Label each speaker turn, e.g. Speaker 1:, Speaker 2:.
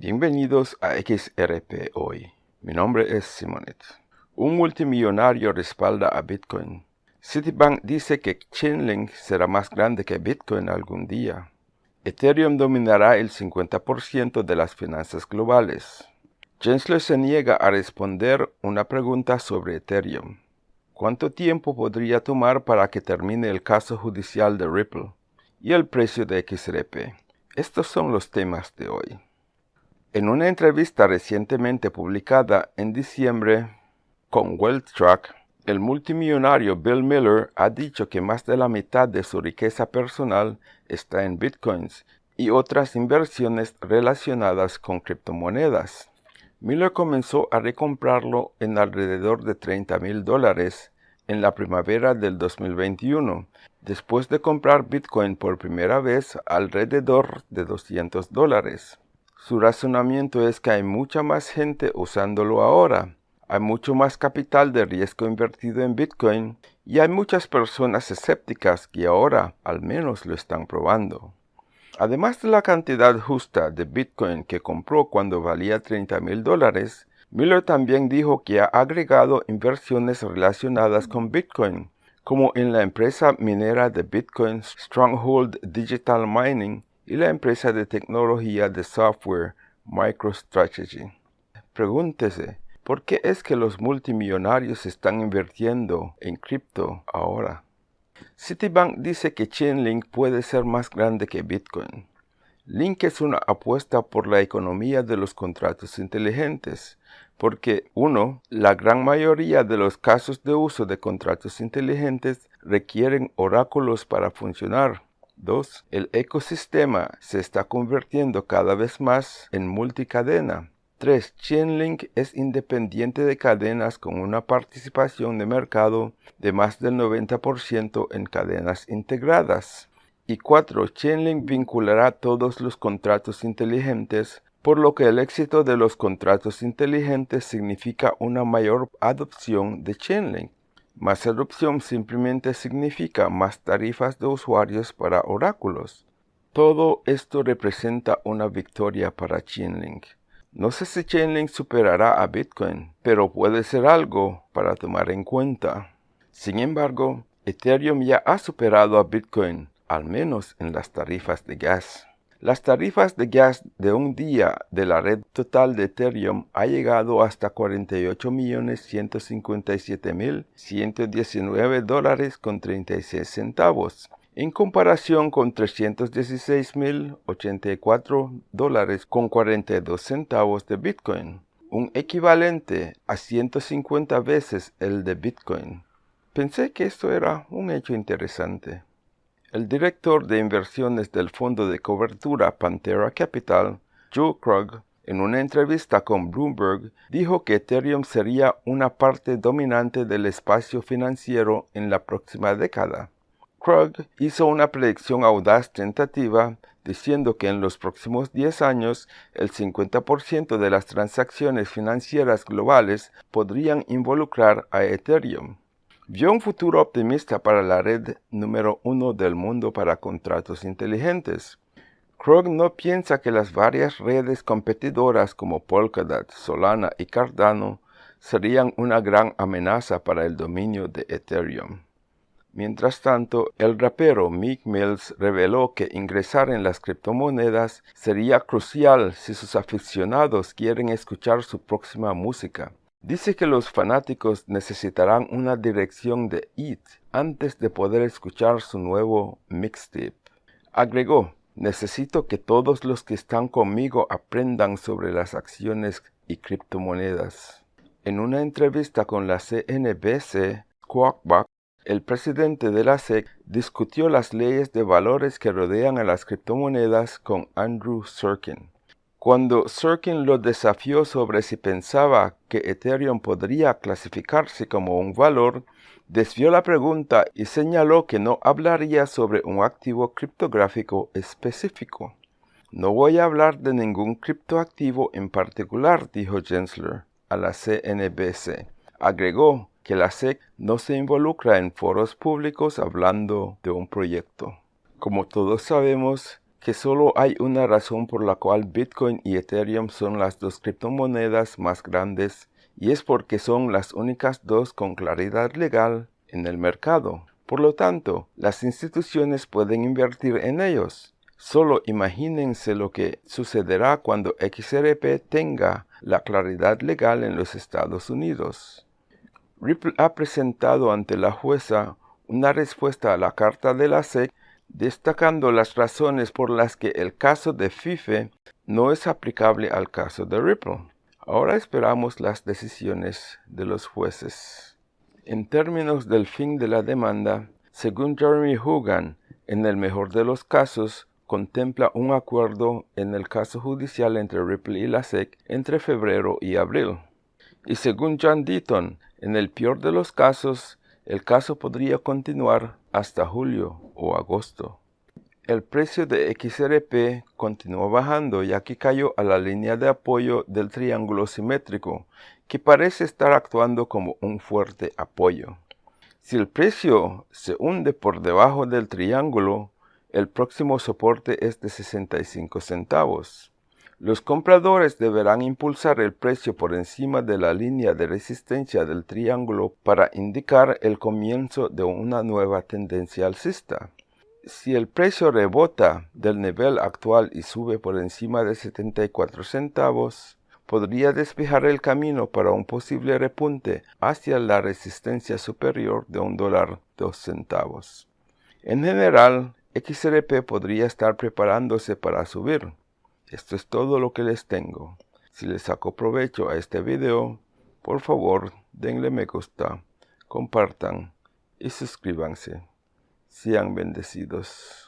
Speaker 1: Bienvenidos a XRP Hoy. Mi nombre es Simonet. Un multimillonario respalda a Bitcoin. Citibank dice que Chainlink será más grande que Bitcoin algún día. Ethereum dominará el 50% de las finanzas globales. Gensler se niega a responder una pregunta sobre Ethereum. ¿Cuánto tiempo podría tomar para que termine el caso judicial de Ripple? Y el precio de XRP. Estos son los temas de hoy. En una entrevista recientemente publicada en diciembre con WealthTrack, el multimillonario Bill Miller ha dicho que más de la mitad de su riqueza personal está en bitcoins y otras inversiones relacionadas con criptomonedas. Miller comenzó a recomprarlo en alrededor de 30 mil dólares en la primavera del 2021, después de comprar Bitcoin por primera vez alrededor de 200 dólares. Su razonamiento es que hay mucha más gente usándolo ahora. Hay mucho más capital de riesgo invertido en Bitcoin y hay muchas personas escépticas que ahora al menos lo están probando. Además de la cantidad justa de Bitcoin que compró cuando valía 30 mil dólares, Miller también dijo que ha agregado inversiones relacionadas con Bitcoin, como en la empresa minera de Bitcoin Stronghold Digital Mining y la empresa de tecnología de software MicroStrategy. Pregúntese, ¿por qué es que los multimillonarios están invirtiendo en cripto ahora? Citibank dice que Chainlink puede ser más grande que Bitcoin. Link es una apuesta por la economía de los contratos inteligentes, porque 1. La gran mayoría de los casos de uso de contratos inteligentes requieren oráculos para funcionar. 2. El ecosistema se está convirtiendo cada vez más en multicadena. 3. Chainlink es independiente de cadenas con una participación de mercado de más del 90% en cadenas integradas. Y 4. Chainlink vinculará todos los contratos inteligentes, por lo que el éxito de los contratos inteligentes significa una mayor adopción de Chainlink. Más adopción simplemente significa más tarifas de usuarios para oráculos. Todo esto representa una victoria para Chainlink. No sé si Chainlink superará a Bitcoin, pero puede ser algo para tomar en cuenta. Sin embargo, Ethereum ya ha superado a Bitcoin, al menos en las tarifas de gas. Las tarifas de gas de un día de la red total de Ethereum ha llegado hasta 48.157.119 dólares con 36 centavos, en comparación con 316.084 dólares con 42 centavos de Bitcoin, un equivalente a 150 veces el de Bitcoin. Pensé que esto era un hecho interesante. El director de inversiones del fondo de cobertura Pantera Capital, Joe Krug, en una entrevista con Bloomberg, dijo que Ethereum sería una parte dominante del espacio financiero en la próxima década. Krug hizo una predicción audaz tentativa diciendo que en los próximos 10 años el 50% de las transacciones financieras globales podrían involucrar a Ethereum vio un futuro optimista para la red número uno del mundo para contratos inteligentes. Krug no piensa que las varias redes competidoras como Polkadot, Solana y Cardano serían una gran amenaza para el dominio de Ethereum. Mientras tanto, el rapero Meek Mills reveló que ingresar en las criptomonedas sería crucial si sus aficionados quieren escuchar su próxima música. Dice que los fanáticos necesitarán una dirección de IT antes de poder escuchar su nuevo mixtape. Agregó, necesito que todos los que están conmigo aprendan sobre las acciones y criptomonedas. En una entrevista con la CNBC, Squawkbuck, el presidente de la SEC discutió las leyes de valores que rodean a las criptomonedas con Andrew Sorkin. Cuando Sirkin lo desafió sobre si pensaba que Ethereum podría clasificarse como un valor, desvió la pregunta y señaló que no hablaría sobre un activo criptográfico específico. No voy a hablar de ningún criptoactivo en particular, dijo Gensler a la CNBC. Agregó que la SEC no se involucra en foros públicos hablando de un proyecto. Como todos sabemos, que solo hay una razón por la cual Bitcoin y Ethereum son las dos criptomonedas más grandes y es porque son las únicas dos con claridad legal en el mercado. Por lo tanto, las instituciones pueden invertir en ellos. Solo imagínense lo que sucederá cuando XRP tenga la claridad legal en los Estados Unidos. Ripple ha presentado ante la jueza una respuesta a la carta de la SEC destacando las razones por las que el caso de FIFE no es aplicable al caso de Ripple. Ahora esperamos las decisiones de los jueces. En términos del fin de la demanda, según Jeremy Hogan, en el mejor de los casos, contempla un acuerdo en el caso judicial entre Ripple y la SEC entre febrero y abril. Y según John Deaton, en el peor de los casos, el caso podría continuar hasta julio agosto. El precio de XRP continuó bajando ya que cayó a la línea de apoyo del triángulo simétrico, que parece estar actuando como un fuerte apoyo. Si el precio se hunde por debajo del triángulo, el próximo soporte es de 65 centavos. Los compradores deberán impulsar el precio por encima de la línea de resistencia del triángulo para indicar el comienzo de una nueva tendencia alcista. Si el precio rebota del nivel actual y sube por encima de 74 centavos, podría despejar el camino para un posible repunte hacia la resistencia superior de un dólar dos centavos. En general, XRP podría estar preparándose para subir. Esto es todo lo que les tengo. Si les saco provecho a este video, por favor denle me gusta, compartan y suscríbanse. Sean bendecidos.